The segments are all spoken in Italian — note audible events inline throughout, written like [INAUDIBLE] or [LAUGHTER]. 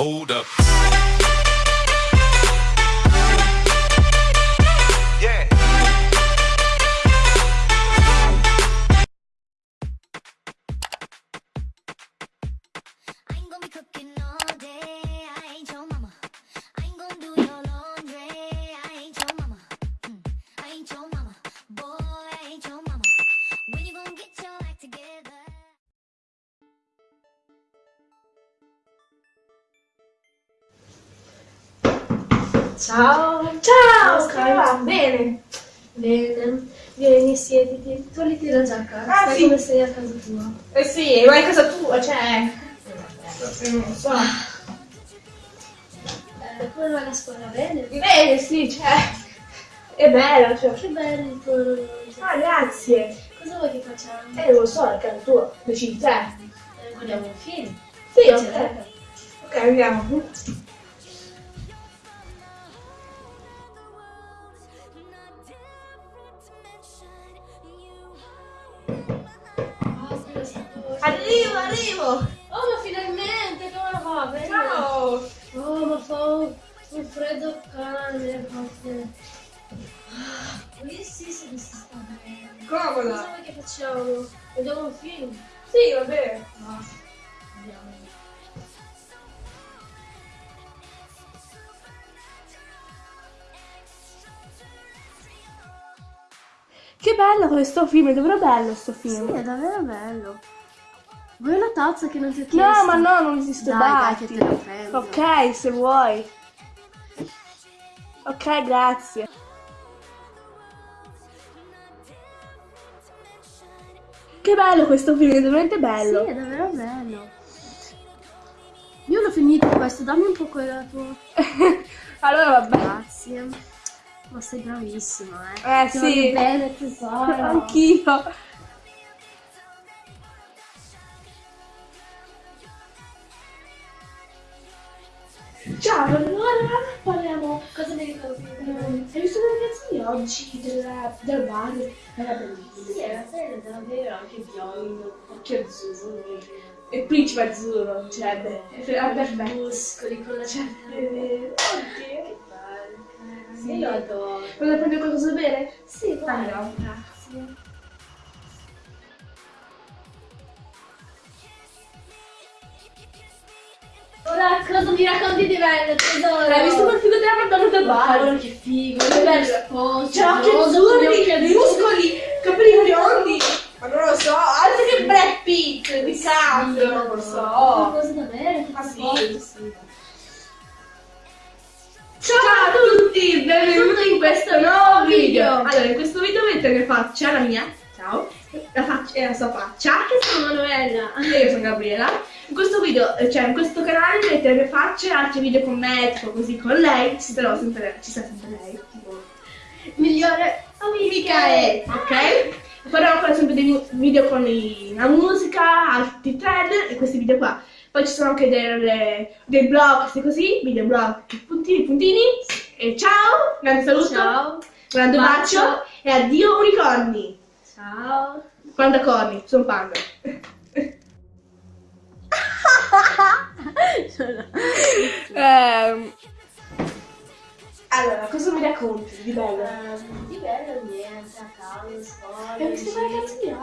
Hold up. Ciao! Ciao, Come come va? Bene. Bene. Vieni, siediti. Togliti la giacca. Ah, Stai sì. come sei a casa tua. Eh sì, vai a casa tua, cioè... Non so. Eh, come va la scuola? Bene? Bene, sì, cioè... È bello, cioè... Che bello il tuo orologio. Ah, grazie. Cosa vuoi che facciamo? Eh, non lo so, è casa tua. Decidi te. Eh, guardiamo un film. Sì, ok. Ok, andiamo. Arrivo, arrivo! Oh, ma finalmente! Come va? Bene? Ciao! Oh, ma fa un, un freddo cane. forse. Ah, Qui sì, se mi si sta bene. Cosa Comoda! vuoi che facciamo? Vediamo un film? Sì, va bene. No. Andiamo. Che bello questo film, è davvero bello sto Sì, film. è davvero bello. Vuoi una tazza che non ti ho chiesto? No, ma no, non esiste Dai, dai. Ok, se vuoi. Ok, grazie. Che bello questo film, è veramente bello. Sì, è davvero bello. Io l'ho finito questo, dammi un po' quella tua. [LAUGHS] allora vabbè. Grazie. Ma sei bravissima, eh. Eh Ti sì. bene, tesoro. [LAUGHS] Anch'io. Ciao, allora parliamo. Cosa mi ricordi? Hai visto le ragazze di oggi del, del bar? Era bellissimo. Sì, era bello, davvero, anche biondo. Occhi azzurri. E principe azzurro, cioè, beh, era perfetto. Muscoli con la Eh, Oddio. Che bello. Sì. Io lo adoro. Vuoi prendere qualcosa da bere? Sì, vai. Andiamo. Cosa mi racconti di bello, tesoro? Hai visto quel figo della Madonna del bar? che figo, Che che bello. sposo. C'ha occhi rosa, azzurri, muscoli, capelli biondi. Ma non lo so, altro che Brad Pitt, di cazzo, non lo so. cosa da bere, che ti sì? Ciao a tutti, benvenuti in questo nuovo video. Allora, in questo video vedete mia faccia, la mia, ciao, la faccia e la sua faccia. Che sono Manuela. E io sono Gabriela. In questo video, eh, cioè in questo canale vedete le mie facce altri video con me, tipo così con lei, ci sarà sempre, ci sarà sempre lei, tipo Migliore amica e ok? Farò ancora sempre dei video con la musica, altri trailer e questi video qua. Poi ci sono anche delle, dei blog, questi così, video blog, puntini, puntini. E ciao, grande saluto, Ciao. grande bacio, Bacio. e addio unicorni. Ciao. Panda corni, sono panda. Ehm, allora, cosa mi racconti di bello? Ehm, di bello niente, a casa, scuola. Hai visto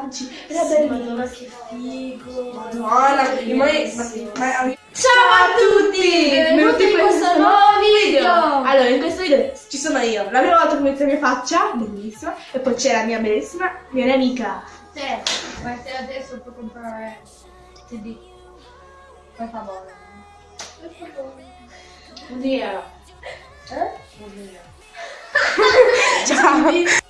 oggi? Era Sì, bellissimo. Madonna che figo. Madonna, Bellissimo. ma- ma- ma- Ciao a tutti! Benvenuti in questo nuovo video. Allora, in questo video ci sono io, la prima volta che vedete la mia faccia, bellissima, e poi c'è la mia bellissima, mia amica. Te, ma te adesso puoi comprare CD. Per favore. Per favore. Oddio. Eh? Ciao! [LAUGHS]